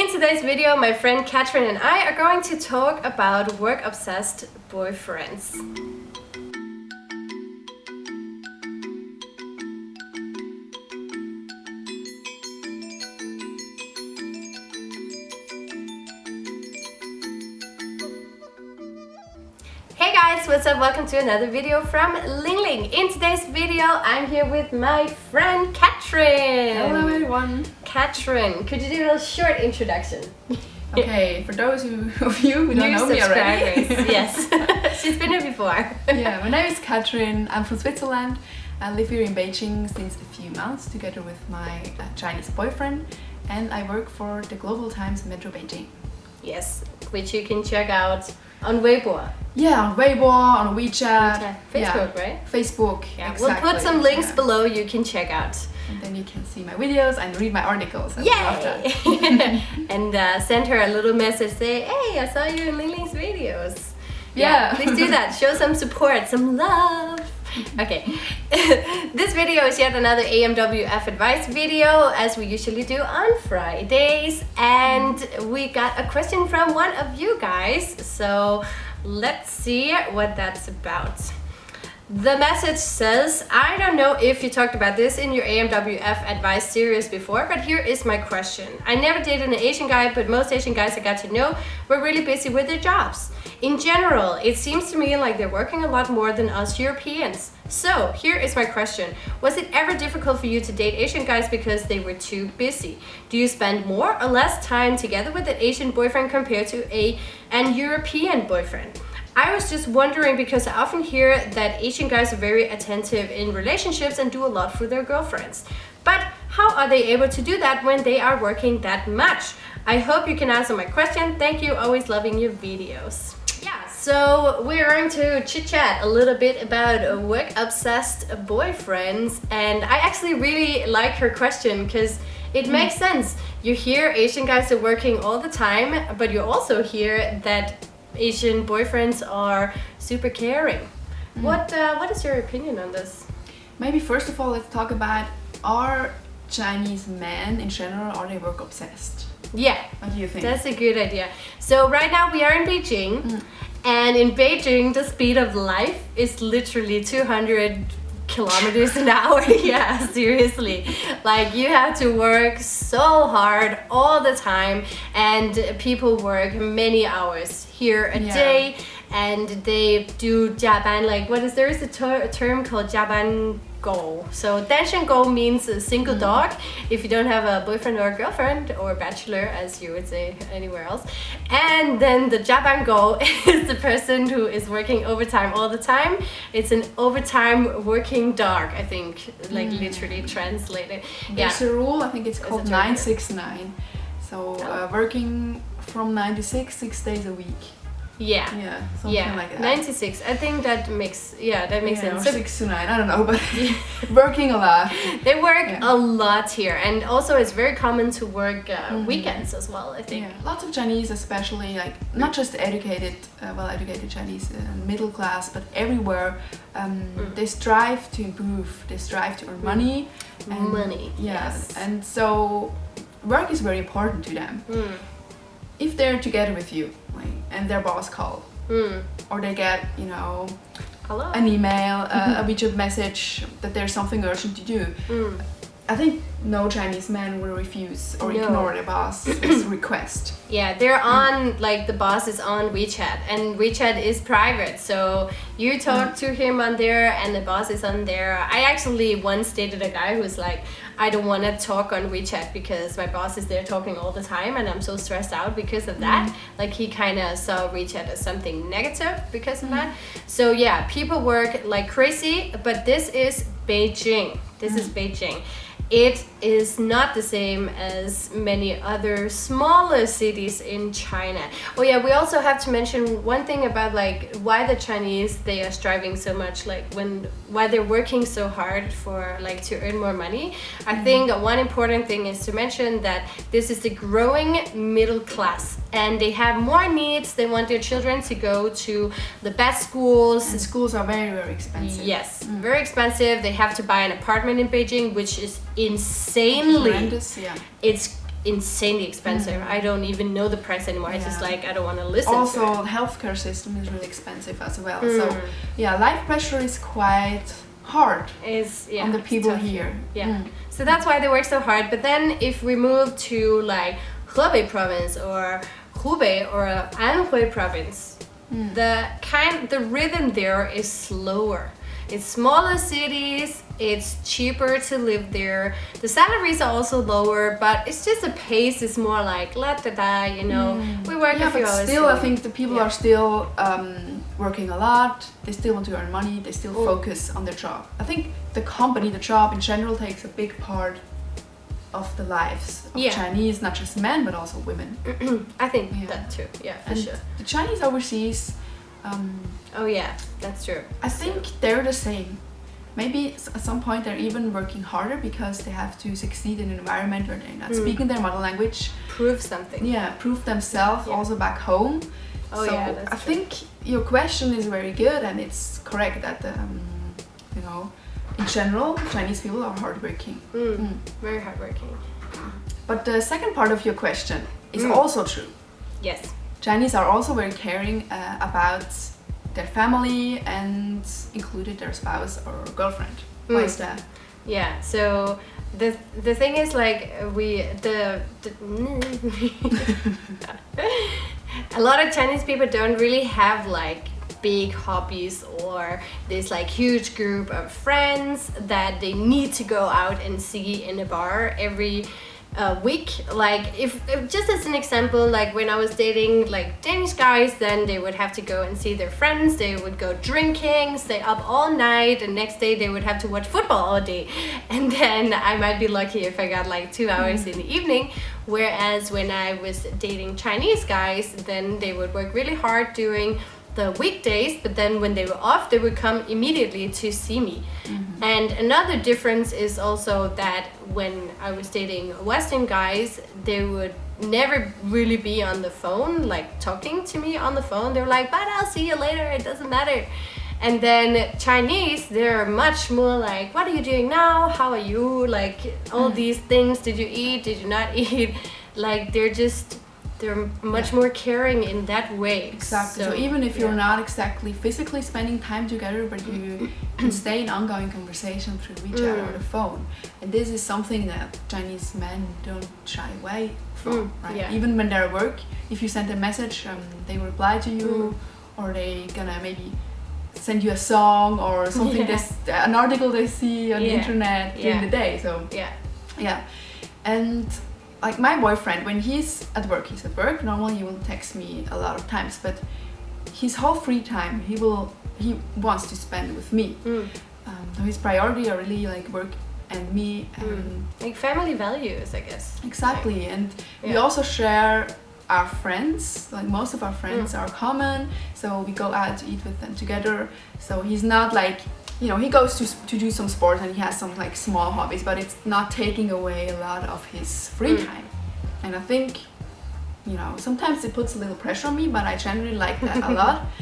In today's video, my friend Catherine and I are going to talk about work-obsessed boyfriends. What's up? Welcome to another video from Ling Ling. In today's video, I'm here with my friend Katrin. Hello everyone. Katrin, could you do a little short introduction? Okay, for those who, of you who don't New know me already. yes. She's been here before. yeah, my name is Katrin. I'm from Switzerland. I live here in Beijing since a few months together with my uh, Chinese boyfriend and I work for the Global Times Metro Beijing. Yes, which you can check out on Weibo. Yeah, on Weibo, on WeChat, WeChat, Facebook, yeah, right? Facebook, Yeah, exactly. we'll put some links yeah. below you can check out. And then you can see my videos and read my articles. Yay! and uh, send her a little message, say, hey, I saw you in Ling Ling's videos. Yeah. please do that. Show some support, some love. Okay, this video is yet another AMWF advice video as we usually do on Fridays. And we got a question from one of you guys. So let's see what that's about. The message says, I don't know if you talked about this in your AMWF advice series before, but here is my question. I never dated an Asian guy, but most Asian guys I got to know were really busy with their jobs. In general, it seems to me like they're working a lot more than us Europeans. So, here is my question. Was it ever difficult for you to date Asian guys because they were too busy? Do you spend more or less time together with an Asian boyfriend compared to a an European boyfriend? I was just wondering because I often hear that Asian guys are very attentive in relationships and do a lot for their girlfriends. But how are they able to do that when they are working that much? I hope you can answer my question. Thank you, always loving your videos. Yeah, so we're going to chit chat a little bit about work obsessed boyfriends, and I actually really like her question because it makes sense. You hear Asian guys are working all the time, but you also hear that Asian boyfriends are super caring. What uh, what is your opinion on this? Maybe first of all, let's talk about are Chinese men in general, are they work obsessed? Yeah, What do you think? that's a good idea. So right now we are in Beijing, and in Beijing the speed of life is literally 200 kilometers an hour. yeah, seriously. Like you have to work so hard all the time, and people work many hours here a Yeah. day, and they do jaban. Like what is there is a ter- term called jaban go. So danshan go means a single dog if you don't have a boyfriend or a girlfriend or bachelor as you would say anywhere else. And then the jaban go is the person who is working overtime all the time. It's an overtime working dog, I think, like literally translated. Yeah. There's a rule, I think it's called a term, yeah. 969. So uh, working from 96 6, 6 days a week. Yeah. Yeah, something Yeah, like that. 96. I think that makes yeah that makes yeah, sense. So 6 to 9, I don't know, but working a lot. they work Yeah. a lot here, and also it's very common to work uh, Mm-hmm. weekends as well. I think. Yeah, lots of Chinese, especially like not just educated, uh, well-educated Chinese, uh, middle class, but everywhere, um, Mm. they strive to improve. They strive to earn money. and- Money, Yeah, yes. and so work is very important to them. Mm. If they're together with you, like, and their boss call, Mm. or they get, you know, Hello. an email, uh, a WeChat message that there's something urgent to do. Mm. I think no Chinese man will refuse or No. ignore their boss's request. Yeah, they're on like the boss is on WeChat, and WeChat is private, so you talk to him on there, and the boss is on there. I actually once dated a guy who's like, I don't want to talk on WeChat because my boss is there talking all the time, and I'm so stressed out because of that. Mm-hmm. Like he kind of saw WeChat as something negative because of mm-hmm. that. So yeah, people work like crazy, but this is Beijing. This is mm-hmm. Beijing. It is not the same as many other smaller cities in China. Oh yeah, we also have to mention one thing about like why the Chinese they are striving so much, like when why they're working so hard for like to earn more money. I mm-hmm. think one important thing is to mention that this is the growing middle class and they have more needs. They want their children to go to the best schools, And schools are very, very expensive. Yes, mm. very expensive. They have to buy an apartment in Beijing, which is insanely. Horrendous, yeah. It's insanely expensive. I don't even know the price anymore. It's just like I don't want to listen. also to healthcare system is really expensive as well Mm. so yeah life pressure is quite hard is yeah on the people here Yeah. Mm. So that's why they work so hard. But then if we move to like Hebei province or Hubei or Anhui province, Hmm. the kind the rhythm there is slower. It's smaller cities, it's cheaper to live there. The salaries are also lower, but it's just the pace is more like la da da, you know. We work yeah a few but hours. still i think the people Yeah. are still um, working a lot they still want to earn money they still Mm. focus on their job i think the company the job in general takes a big part of the lives of Yeah. chinese not just men but also women I think Yeah. that too. Yeah, for and sure. the chinese overseas um, Oh yeah, that's true. I think they're the same. Maybe at some point they're even working harder because they have to succeed in an environment where they're not Mm. speaking their mother language. Prove something. Yeah, prove themselves Yeah. also back home. Oh, so yeah, that's I true. think your question is very good and it's correct that um, you know in general Chinese people are hardworking. Mm, Mm. Very hardworking. But the second part of your question is Mm. also true. Yes. Chinese are also very caring uh, about their family and included their spouse or girlfriend. Why Mm. is that? Yeah. So the the thing is like we the, the a lot of Chinese people don't really have like big hobbies or this like huge group of friends that they need to go out and see in a bar every uh, week. Like if, if just as an example like when i was dating like danish guys then they would have to go and see their friends. They would go drinking stay up all night and next day they would have to watch football all day. And then i might be lucky if i got like two hours in the evening. Whereas when i was dating chinese guys then they would work really hard during the weekdays, but then when they were off, they would come immediately to see me. Mm-hmm. And another difference is also that when I was dating Western guys, they would never really be on the phone, like talking to me on the phone. They were like, but I'll see you later, it doesn't matter. And then Chinese, they're much more like, what are you doing now? How are you? Like all mm. these things. Did you eat? Did you not eat? Like they're just, they're much more caring in that way. Exactly. So, even if you're yeah. not exactly physically spending time together, but you can stay in ongoing conversation through WeChat or Mm. the phone, and this is something that Chinese men don't shy away from, Mm, right? yeah. Even when they're at work, if you send a message, um, they reply to you, Mm. or they gonna maybe send you a song or something. Yeah. This an article they see on the Yeah. internet during the day. So Yeah. yeah. And like my boyfriend, when he's at work, he's at work. Normally, he will text me a lot of times, but his whole free time, he will he wants to spend with me. Mm. Um, so his priority are really like work and me. And Mm. Like family values, I guess. Exactly, and we also share our friends. Like most of our friends Mm. are common, so we go out to eat with them together. So he's not like you know he goes to to do some sports and he has some like small hobbies, but it's not taking away a lot of his free Mm. time. And I think you know sometimes it puts a little pressure on me, but I generally like that a lot.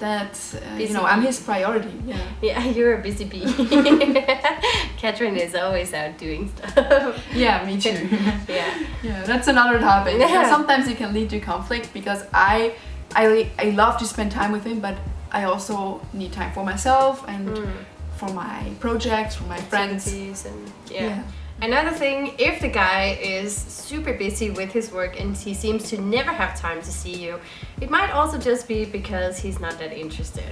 That uh, you know I'm his priority. Yeah. Yeah, you're a busy bee. Catherine is always out doing stuff. Yeah, me too. yeah. Yeah, that's another topic. Yeah. Sometimes it can lead to conflict because I, I, I love to spend time with him, but I also need time for myself and Mm. for my projects, for my friends. And yeah. Yeah. Another thing, if the guy is super busy with his work and he seems to never have time to see you, it might also just be because he's not that interested.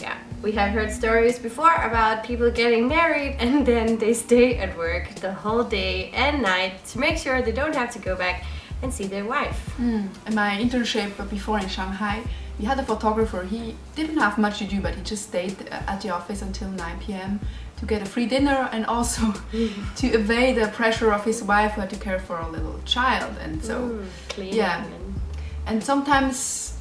Yeah, we have heard stories before about people getting married and then they stay at work the whole day and night to make sure they don't have to go back and see their wife. Mm. In my internship before in Shanghai, we had a photographer. He didn't have much to do, but he just stayed at the office until 9 p.m. to get a free dinner and also to evade the pressure of his wife who had to care for a little child. And so. Mm, yeah. and and sometimes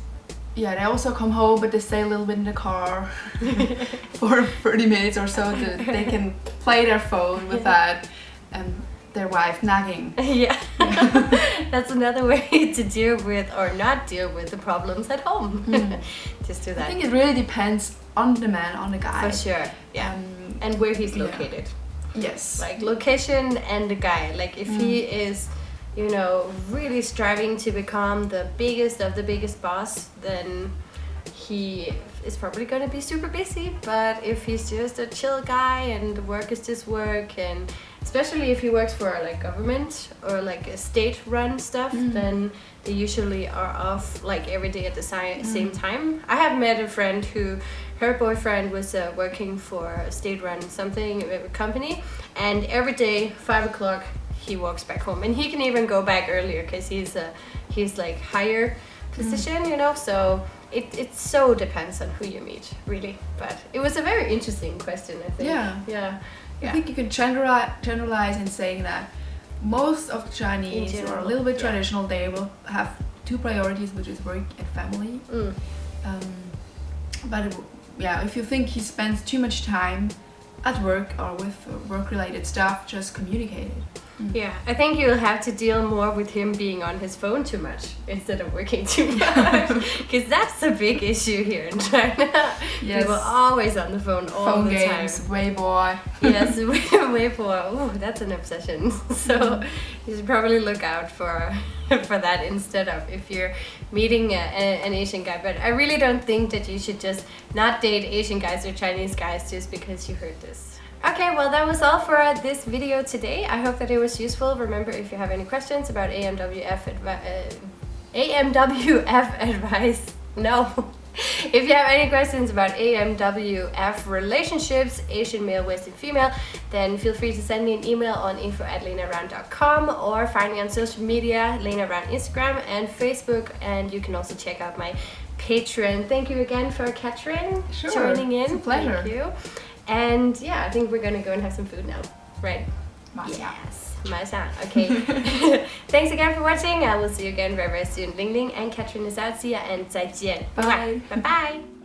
yeah they also come home but they stay a little bit in the car for 30 minutes or so that they can play their phone without um, their wife nagging yeah, that's another way to deal with or not deal with the problems at home. Just do that. i think it really depends on the man on the guy for sure. Yeah, um, and where he's yeah. located, yes like location and the guy. Like if he Mm. is you know, really striving to become the biggest of the biggest boss, then he is probably going to be super busy. But if he's just a chill guy and the work is just work, and especially if he works for like government or like a state-run stuff, mm. then they usually are off like every day at the si- mm. same time. I have met a friend who her boyfriend was uh, working for a state-run something company, and every day five o'clock he walks back home, and he can even go back earlier because he's a he's like higher mm. position, you know. So it it so depends on who you meet, really. But it was a very interesting question, I think. Yeah. yeah, I think you can generalize, generalize in saying that most of the Chinese In or a little bit yeah. traditional, they will have two priorities, which is work and family. Mm. Um, but yeah, if you think he spends too much time at work or with work-related stuff, just communicate it. Yeah, I think you'll have to deal more with him being on his phone too much instead of working too much. Because that's a big issue here in China. Yes. People are always on the phone all Phone the games, time. Weibo. yes, Weibo. Ooh, that's an obsession. So you should probably look out for for that instead of if you're meeting a, a, an Asian guy. But I really don't think that you should just not date Asian guys or Chinese guys just because you heard this. Okay, well that was all for this video today. I hope that it was useful. Remember, if you have any questions about AMWF, uh, AMWF advice, no. If you have any questions about AMWF relationships, Asian male, Western female, then feel free to send me an email on info at lenaround.com or find me on social media, Lena Round Instagram and Facebook, and you can also check out my Patreon. Thank you again for Katrin Sure, joining in. it's a pleasure. Thank you. And yeah, I think we're gonna go and have some food now, right? Masya. Yes, Masha. Okay. Thanks again for watching. I will see you again very, very soon. Ling Ling and Katrin is out. See ya and 再见. Bye. Bye bye.